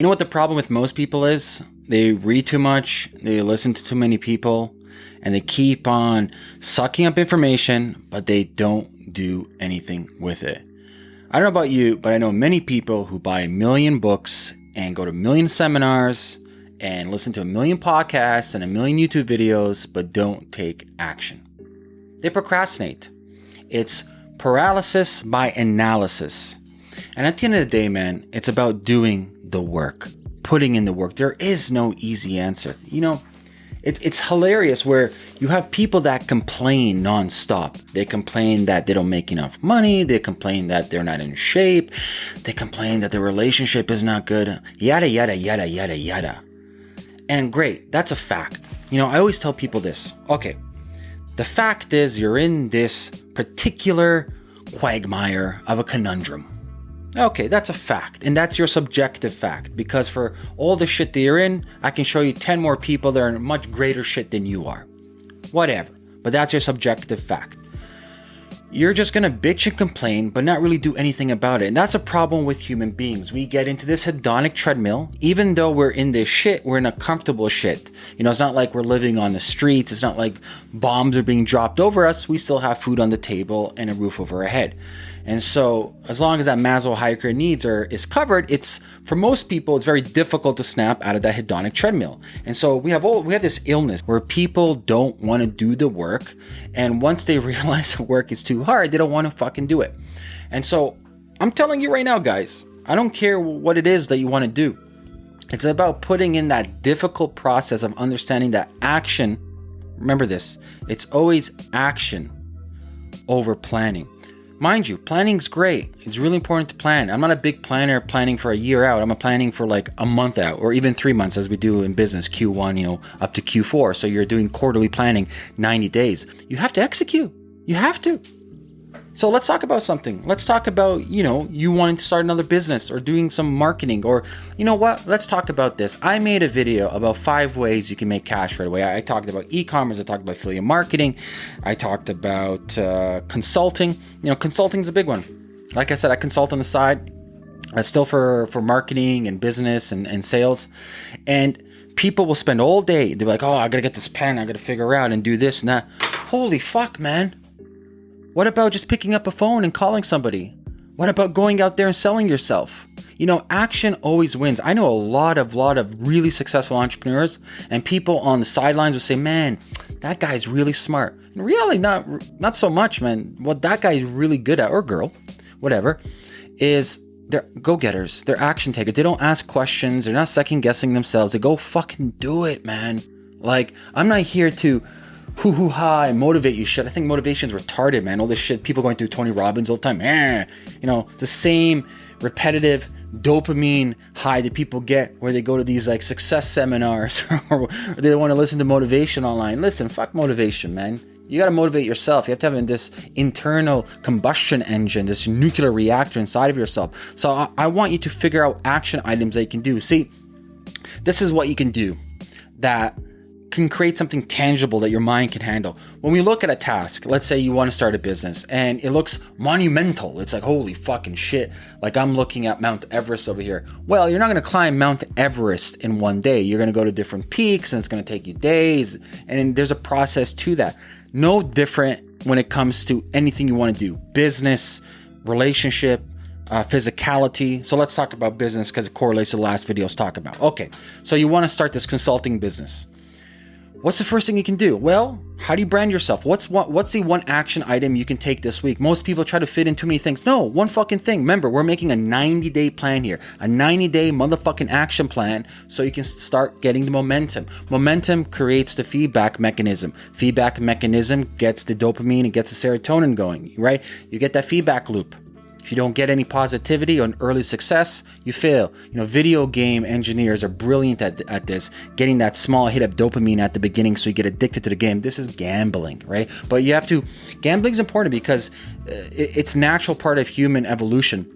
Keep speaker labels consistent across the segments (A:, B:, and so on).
A: You know what the problem with most people is? They read too much, they listen to too many people, and they keep on sucking up information, but they don't do anything with it. I don't know about you, but I know many people who buy a million books and go to a million seminars and listen to a million podcasts and a million YouTube videos, but don't take action. They procrastinate. It's paralysis by analysis. And at the end of the day, man, it's about doing the work, putting in the work. There is no easy answer. You know, it, it's hilarious where you have people that complain nonstop. They complain that they don't make enough money. They complain that they're not in shape. They complain that the relationship is not good. Yada, yada, yada, yada, yada. And great, that's a fact. You know, I always tell people this. Okay, the fact is you're in this particular quagmire of a conundrum Okay, that's a fact. And that's your subjective fact. Because for all the shit that you're in, I can show you 10 more people that are in much greater shit than you are. Whatever. But that's your subjective fact. You're just gonna bitch and complain, but not really do anything about it. And that's a problem with human beings. We get into this hedonic treadmill. Even though we're in this shit, we're in a comfortable shit. You know, it's not like we're living on the streets. It's not like bombs are being dropped over us. We still have food on the table and a roof over our head. And so, as long as that Maslow hierarchy needs are is covered, it's for most people it's very difficult to snap out of that hedonic treadmill. And so we have all we have this illness where people don't want to do the work, and once they realize the work is too hard, they don't want to fucking do it. And so, I'm telling you right now, guys, I don't care what it is that you want to do. It's about putting in that difficult process of understanding that action. Remember this: it's always action over planning. Mind you, planning's great. It's really important to plan. I'm not a big planner planning for a year out. I'm a planning for like a month out or even three months as we do in business, Q1, you know, up to Q4. So you're doing quarterly planning 90 days. You have to execute. You have to. So let's talk about something. Let's talk about, you know, you wanting to start another business or doing some marketing or, you know what? Let's talk about this. I made a video about five ways you can make cash right away. I talked about e-commerce. I talked about affiliate marketing. I talked about uh, consulting. You know, consulting is a big one. Like I said, I consult on the side. Uh, still for for marketing and business and, and sales. And people will spend all day. They're like, oh, I gotta get this pen. I gotta figure out and do this and that. Holy fuck, man what about just picking up a phone and calling somebody? What about going out there and selling yourself? You know, action always wins. I know a lot of lot of really successful entrepreneurs and people on the sidelines will say, "Man, that guy's really smart." And really not not so much, man. What that guy's really good at or girl, whatever, is they're go-getters. They're action takers. They don't ask questions. They're not second guessing themselves. They go fucking do it, man. Like, I'm not here to hoo hoo ha and motivate you shit. I think motivation's retarded, man. All this shit, people going through Tony Robbins all the time. Eh, you know, the same repetitive dopamine high that people get where they go to these like success seminars or, they want to listen to motivation online. Listen, fuck motivation, man. You got to motivate yourself. You have to have this internal combustion engine, this nuclear reactor inside of yourself. So I, I want you to figure out action items that you can do. See, this is what you can do that can create something tangible that your mind can handle. When we look at a task, let's say you want to start a business and it looks monumental. It's like, holy fucking shit. Like I'm looking at Mount Everest over here. Well, you're not going to climb Mount Everest in one day. You're going to go to different peaks and it's going to take you days. And there's a process to that. No different when it comes to anything you want to do business, relationship, uh, physicality. So let's talk about business because it correlates to the last videos talk about. Okay, so you want to start this consulting business. What's the first thing you can do? Well, how do you brand yourself? What's what, what's the one action item you can take this week? Most people try to fit in too many things. No, one fucking thing. Remember, we're making a 90 day plan here, a 90 day motherfucking action plan so you can start getting the momentum. Momentum creates the feedback mechanism. Feedback mechanism gets the dopamine and gets the serotonin going, right? You get that feedback loop. If you don't get any positivity or early success, you fail. You know, video game engineers are brilliant at, at this, getting that small hit of dopamine at the beginning so you get addicted to the game. This is gambling, right? But you have to, gambling is important because uh, it's natural part of human evolution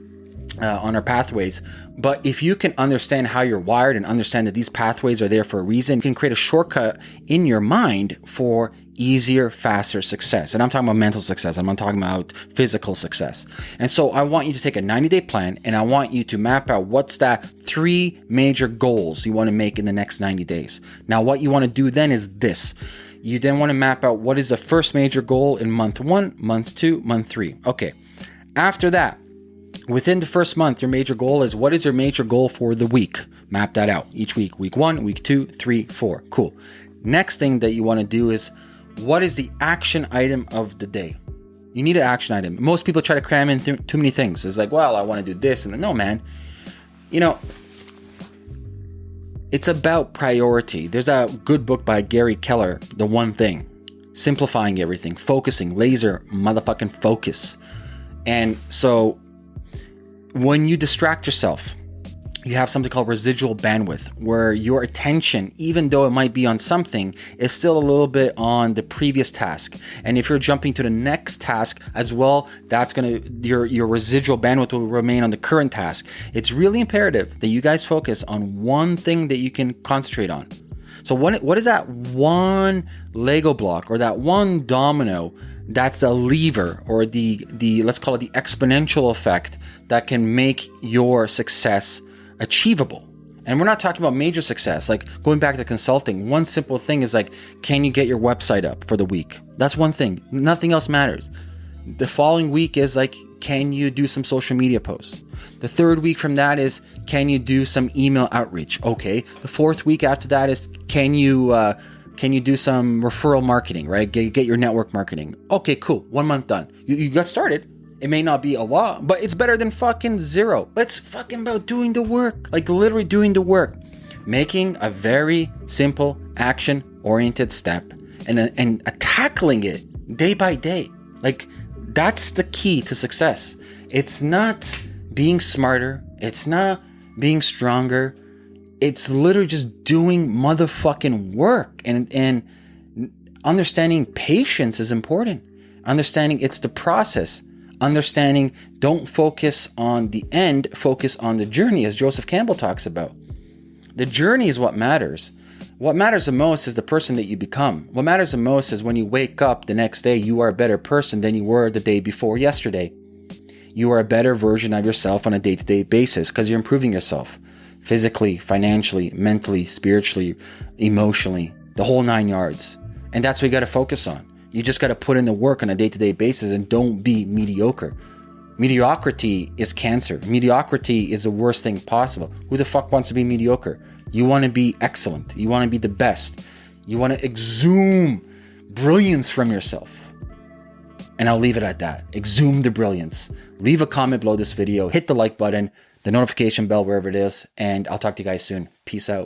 A: uh, on our pathways. But if you can understand how you're wired and understand that these pathways are there for a reason, you can create a shortcut in your mind for easier, faster success. And I'm talking about mental success. I'm not talking about physical success. And so I want you to take a 90 day plan and I want you to map out what's that three major goals you want to make in the next 90 days. Now, what you want to do then is this. You then want to map out what is the first major goal in month one, month two, month three. Okay. After that, within the first month, your major goal is what is your major goal for the week? Map that out each week. Week one, week two, three, four. Cool. Next thing that you want to do is what is the action item of the day? You need an action item. Most people try to cram in th- too many things. It's like, well, I want to do this. And then, no, man. You know, it's about priority. There's a good book by Gary Keller, The One Thing, simplifying everything, focusing, laser motherfucking focus. And so when you distract yourself, you have something called residual bandwidth, where your attention, even though it might be on something, is still a little bit on the previous task. And if you're jumping to the next task as well, that's gonna your your residual bandwidth will remain on the current task. It's really imperative that you guys focus on one thing that you can concentrate on. So what what is that one Lego block or that one domino that's the lever or the the let's call it the exponential effect that can make your success achievable. And we're not talking about major success. Like going back to consulting, one simple thing is like, can you get your website up for the week? That's one thing. Nothing else matters. The following week is like, can you do some social media posts? The third week from that is, can you do some email outreach? Okay. The fourth week after that is, can you uh, can you do some referral marketing? Right, get, get your network marketing. Okay, cool. One month done. You, you got started. It may not be a lot, but it's better than fucking zero. But it's fucking about doing the work, like literally doing the work, making a very simple action oriented step and, and tackling it day by day. Like that's the key to success. It's not being smarter, it's not being stronger. It's literally just doing motherfucking work and and understanding patience is important. Understanding it's the process understanding don't focus on the end, focus on the journey, as Joseph Campbell talks about. The journey is what matters. What matters the most is the person that you become. What matters the most is when you wake up the next day, you are a better person than you were the day before yesterday. You are a better version of yourself on a day to day basis because you're improving yourself physically, financially, mentally, spiritually, emotionally, the whole nine yards. And that's what you got to focus on. You just got to put in the work on a day to day basis and don't be mediocre. Mediocrity is cancer. Mediocrity is the worst thing possible. Who the fuck wants to be mediocre? You want to be excellent. You want to be the best. You want to exhume brilliance from yourself. And I'll leave it at that. Exhume the brilliance. Leave a comment below this video. Hit the like button, the notification bell, wherever it is. And I'll talk to you guys soon. Peace out.